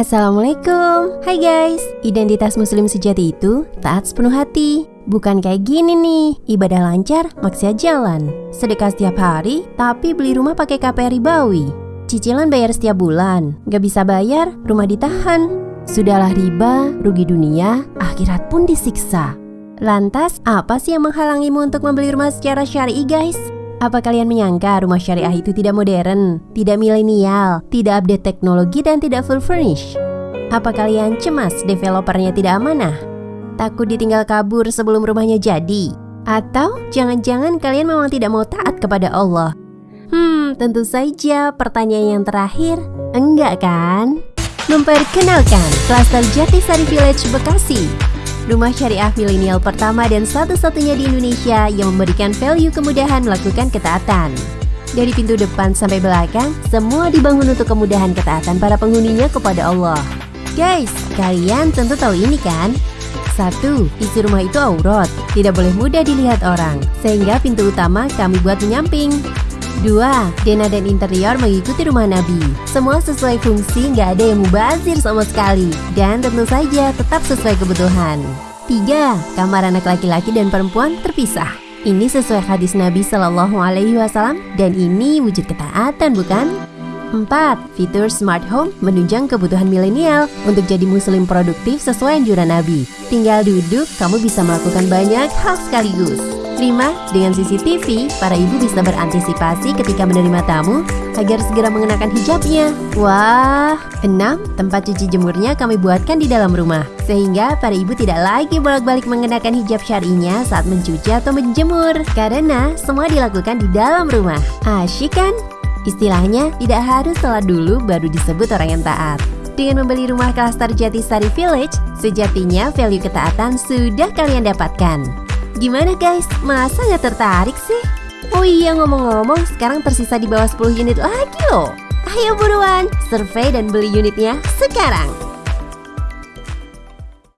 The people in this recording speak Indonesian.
Assalamualaikum. Hai guys Identitas muslim sejati itu taat sepenuh hati. Bukan kayak gini nih Ibadah lancar, maksiat jalan. Sedekah setiap hari, tapi beli rumah pakai KPR ribawi Cicilan bayar setiap bulan Gak bisa bayar, rumah ditahan. Sudahlah riba, rugi dunia, akhirat pun disiksa. Lantas, apa sih yang menghalangimu untuk membeli rumah secara syari guys? Apa kalian menyangka rumah syariah itu tidak modern, tidak milenial, tidak update teknologi dan tidak full furnish? Apa kalian cemas developernya tidak amanah? Takut ditinggal kabur sebelum rumahnya jadi? Atau jangan-jangan kalian memang tidak mau taat kepada Allah? Hmm, tentu saja pertanyaan yang terakhir, enggak kan? Memperkenalkan, Klaster Jatisari Village Bekasi rumah syariah milenial pertama dan satu-satunya di Indonesia yang memberikan value kemudahan melakukan ketaatan. Dari pintu depan sampai belakang, semua dibangun untuk kemudahan ketaatan para penghuninya kepada Allah. Guys, kalian tentu tahu ini kan? Satu, isi rumah itu aurat, tidak boleh mudah dilihat orang, sehingga pintu utama kami buat menyamping. Dua, Dena dan interior mengikuti rumah Nabi. Semua sesuai fungsi, nggak ada yang mubazir sama sekali. Dan tentu saja tetap sesuai kebutuhan. Tiga, Kamar anak laki-laki dan perempuan terpisah. Ini sesuai hadis Nabi Shallallahu Alaihi Wasallam dan ini wujud ketaatan bukan? 4. Fitur smart home menunjang kebutuhan milenial untuk jadi muslim produktif sesuai anjuran Nabi. Tinggal duduk, kamu bisa melakukan banyak hal sekaligus. 5. Dengan CCTV, para ibu bisa berantisipasi ketika menerima tamu agar segera mengenakan hijabnya. Wah. 6. Tempat cuci jemurnya kami buatkan di dalam rumah, sehingga para ibu tidak lagi bolak-balik mengenakan hijab syarinya saat mencuci atau menjemur, karena semua dilakukan di dalam rumah. Asyik kan? Istilahnya, tidak harus sholat dulu baru disebut orang yang taat. Dengan membeli rumah klaster Jatisari Village, sejatinya value ketaatan sudah kalian dapatkan. Gimana guys, masa nggak tertarik sih? Oh iya ngomong-ngomong, sekarang tersisa di bawah 10 unit lagi loh. Ayo buruan, survei dan beli unitnya sekarang.